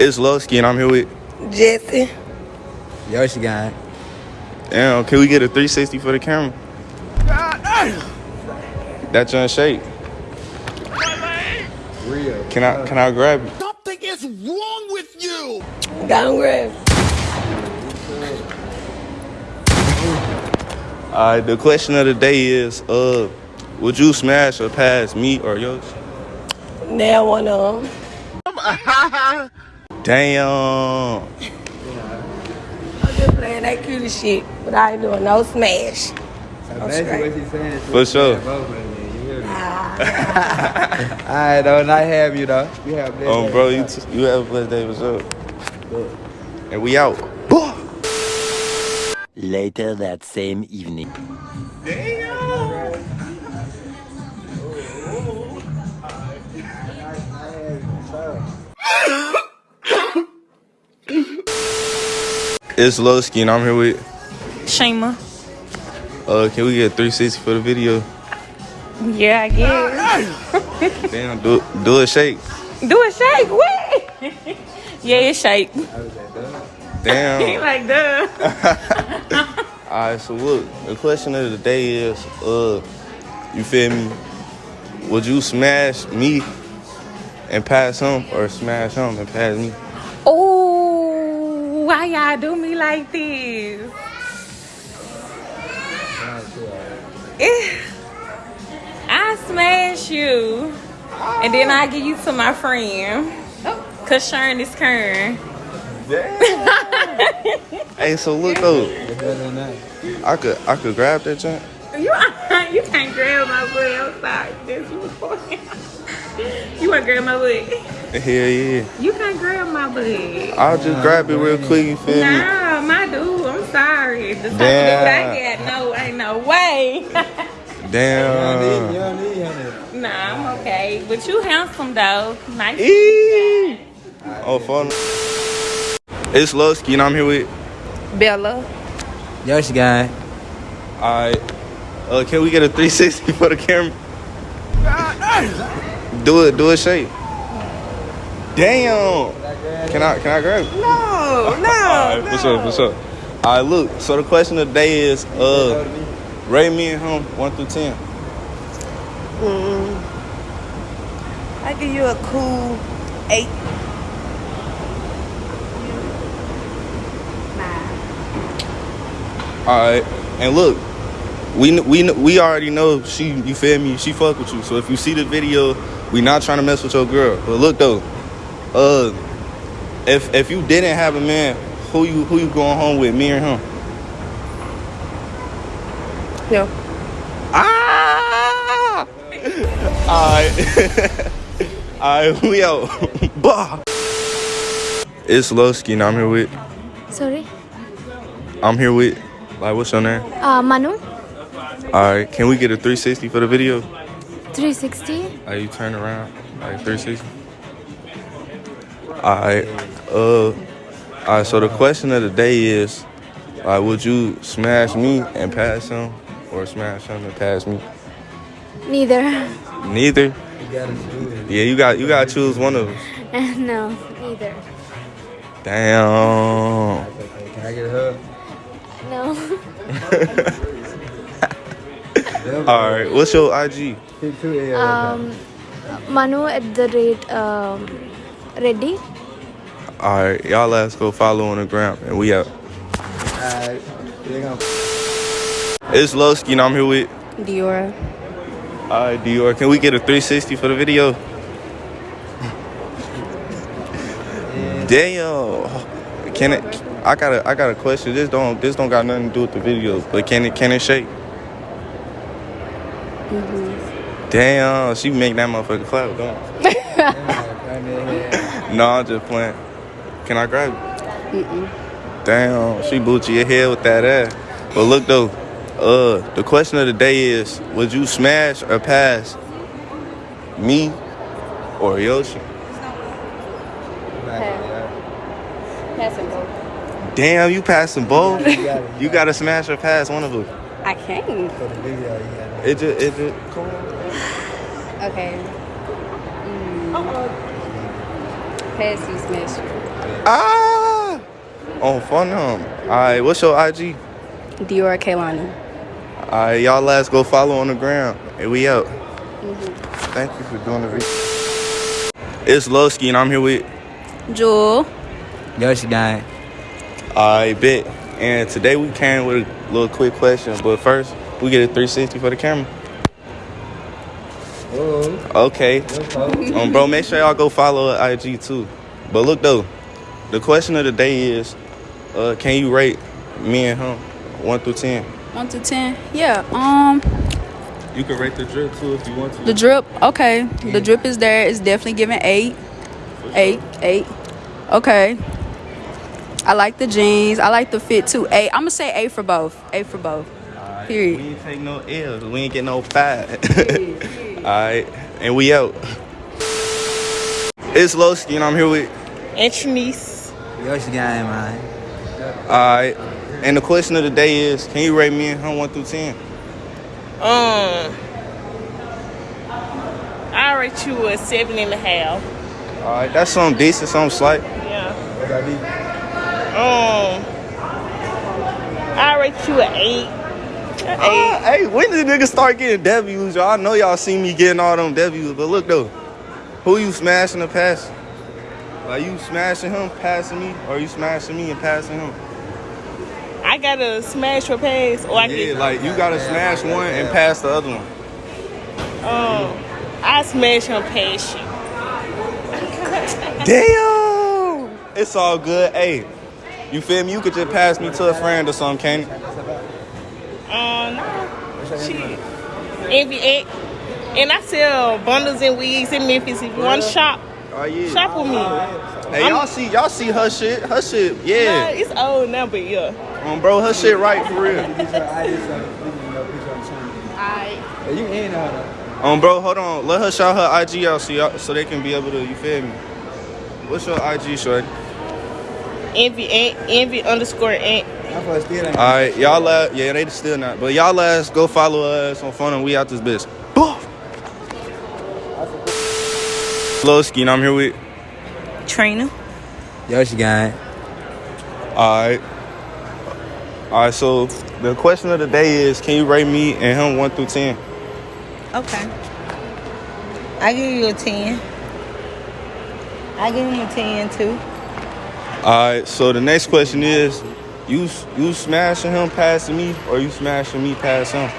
It's Lowski and I'm here with. Jesse. Yoshi guy. Damn, can we get a 360 for the camera? That's John shake. Real. Can I can I grab it? Something is wrong with you! Down grab. Alright, the question of the day is, uh, would you smash or pass me or yours? Now one of them. Damn. I'm just playing that cute shit, but I ain't doing no smash. So I'm basically straight. what she's saying is For sure. both of them, you hear me? Ah, Alright, though, not have you though. You have blessed Um, day. bro, you t- you have a blessed day. What's up? And we out. Later that same evening. It's Lowski and I'm here with. Shema. Uh, can we get 360 for the video? Yeah, I guess. Damn, do do a shake. Do a shake. Wait. yeah, it shake. He Damn. like duh. Alright, so look, the question of the day is, uh, you feel me? Would you smash me and pass him, or smash him and pass me? Why y'all do me like this? Eh, I smash you, and then I give you to my friend. Cause Sharon is Kern. Hey, so look though, It's better than that. I could I could grab that joint. You you can't grab my. I'm sorry. This you You wanna grab my butt? Hell yeah. You can't grab my butt. I'll just grab it real quick. You feel me? Nah, my dude, I'm sorry. The type of dude Damn. I got, no, ain't no way. You don't need, you Damn. don't need nah, I'm okay. But you handsome though. Nice. Eee. Oh, fun. It's Lowski and I'm here with. Bella. Yoshi guy. Alright. Uh, can we get a 360 for the camera? Do it, do it. shake. Damn. Can I can I grab it? No, no. Alright, what's up, what's up? Alright, look, so the question of the day is, uh, rate me and him 1 through 10. Mm. I give you a cool eight. Nine. Alright, and look, we we we already know she, you feel me? She fuck with you. So if you see the video, we not trying to mess with your girl. But look though, uh, if if you didn't have a man, who you who you going home with? Me or him? No. Ah! Alright. Alright, we out. bah! It's Lowski and I'm here with Sorry. I'm here with like what's your name? Uh, Manu, Alright, can we get a 360 for the video? 360. Like you turn around, like 360. Alright, uh alright, so the question of the day is like would you smash me and pass him or smash him and pass me? Neither. Neither. You gotta choose. Yeah, you got you gotta choose one of them. no, neither. Damn. Can I get a hug? No. All right, what's your IG? Um, Manu at the rate um, ready. All right, y'all let's go follow on the gram and we out. Alright. It's Lowski and I'm here with. Diora. All right, Dior, can we get a 360 for the video? Damn. Can it? I got a I got a question. This don't this don't got nothing to do with the video, but can it can it shake? Damn, she make that motherfucker clap, don't? No, I'm just playing. Can I grab it? Damn, she booty your head with that ass. But look though, uh, the question of the day is: Would you smash or pass me or Yoshi? Passing both. Damn, you passing both. You. You gotta smash or pass one of them. I can't. For the video, you got It just, it just, come on. Okay. past you smash. Ah! On phone them. Alright, what's your IG? Dior Kaylani. Alright, y'all last go follow on the ground. And we out. Thank you for doing the video. It's Lowski and I'm here with Jewel. Yoshi gang. I bet. And today we came with a little quick question, but first we get a 360 for the camera. Oh, Okay. Um, bro, make sure y'all go follow her IG too. But look though, the question of the day is, uh, can you rate me and him one through ten? One to ten. Yeah. Um You can rate the drip too if you want to. the drip, okay. The drip is there. It's definitely giving eight. Eight. Eight. Okay. I like the jeans. I like the fit too. Eight. I'm gonna say A for both. A for both. Alright, Period. We ain't take no L's. We ain't get no five. Alright, and we out. It's Lowski and I'm here with. And Trinice. Yoshi gang, man. Alright, and the question of the day is, can you rate me and him one through ten? Um, I rate you a seven and a half. Alright, that's something decent, something slight. Yeah. What I need? Um, I rate you an eight. An eight. Uh, hey, when did niggas start getting W's? Y'all I know y'all see me getting all them W's, but look though, who you smashing the pass? Like you smashing him, passing me, or you smashing me and passing him? I gotta smash your pass, or I Yeah, get like you gotta smash one and pass the other one. um, I smash him past you. Damn, it's all good. Hey, you feel me? You could just pass me to a friend or something, can't you? Um, nah, shit. Envy X. And I sell bundles and wigs in Memphis. If you want to shop, Oh yeah. shop with me. Hey, y'all see, y'all see her shit. Her shit, Nah, yeah. it's old now, but yeah. Um, bro, her shit right for real. I You ain't out Um, bro, hold on. Let her shout her IG out so y'all, so they can be able to. You feel me? What's your IG, shorty? Envy X, envy underscore X. I'm for still ain't. All right, y'all last, yeah, they still not, but y'all last go follow us on phone and we out this bitch. Boof. Lowski, and I'm here with. Trina. Yoshi gang. All right. All right, so the question of the day is, can you rate me and him one through ten? Okay. I give you a 10. I give him a 10 too. All right, so the next question is, you you smashing him passing me, or you smashing me past him?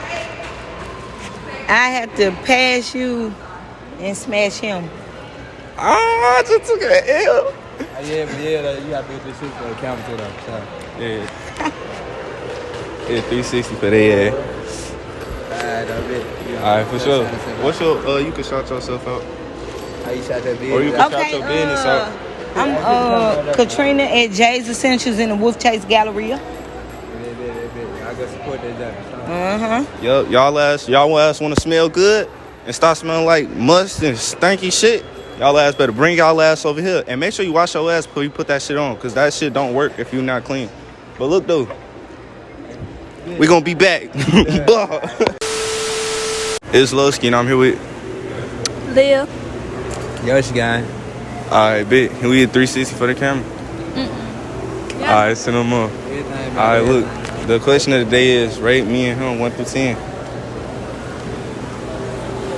I have to pass you and smash him. Ah, I just took an L. Ah, yeah, but yeah, like, you got to do this shit for the camera too, though. So, Yeah. Yeah, 360 for that. alright, All right, for sure. What's your? Uh, you can shout yourself out, How you shot that or you can Okay, shout your business uh, out. I'm uh, Katrina at Jay's Essentials in the Wolfchase Galleria. Uh huh. Yo, y'all ass, y'all ass want to smell good and start smelling like must and stanky shit. Y'all ass better bring y'all ass over here and make sure you wash your ass before you put that shit on, cause that shit don't work if you're not clean. But look though, we gonna be back. it's Lowski and I'm here with. Leah. Yoshi gang. All right, bit. Can we get 360 for the camera? Mm-mm. Yeah. All right, send them up. Everything, All right, look. The question of the day is rate me and him one through ten.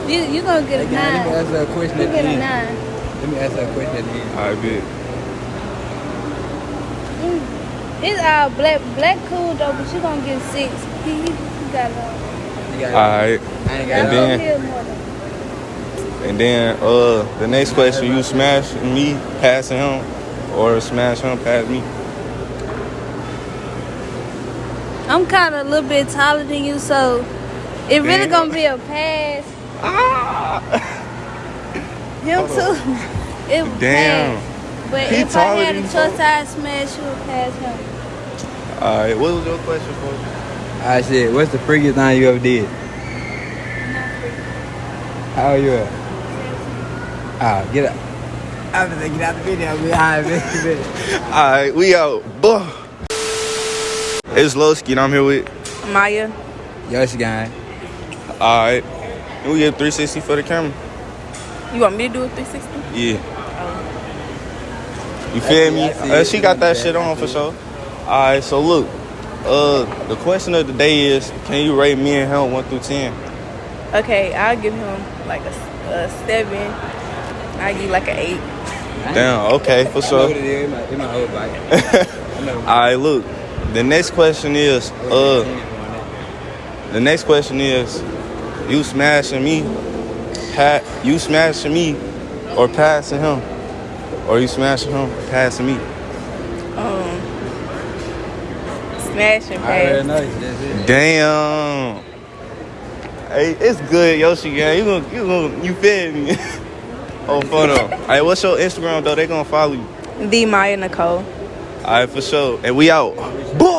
You you gonna get a Hey, gang, let me nine. ask her a question You at the get a end. nine. Let me ask her a question at the end. All right, bit. Mm. It's all black black cool though, but you gonna get six. He, he, he got a All right. And then- little more though. And then uh the next question, you smash me passing him or smash him past me. I'm kind of a little bit taller than you, so it really Damn. gonna be a pass. Ah. Him too. it would Damn. pass. But He if I had than a you, choice, I'd smash you and pass him. All right, what was your question for? I said, What's the freakiest thing you ever did? How old you at? Ah, get up. I'm gonna get out the video. man. Alright, man. man. All right, we out. Buh. It's Lowski and I'm here with. Maya. Yoshi gang. All right. We get 360 for the camera. You want me to do a 360? Yeah. You feel me? Uh, she got that shit on for sure. All right, so look, uh, the question of the day is, can you rate me and him one through ten? Okay, I'll give him like a, a seven. I give like an eight. Damn. Okay, for sure. what it is. It might, it might hold back. I. All right, look. The next question is, uh, the next question is, you smashing me, pat, you smashing me, or passing him, or you smashing him, passing me. Um, smashing and I pass. know. Damn. Hey, it's good, Yoshi gang. You gonna, you gonna, you feel me? oh, fun though. Hey, what's your Instagram though? They gonna follow you. The Maya Nicole. All right, for sure. And we out. Boom.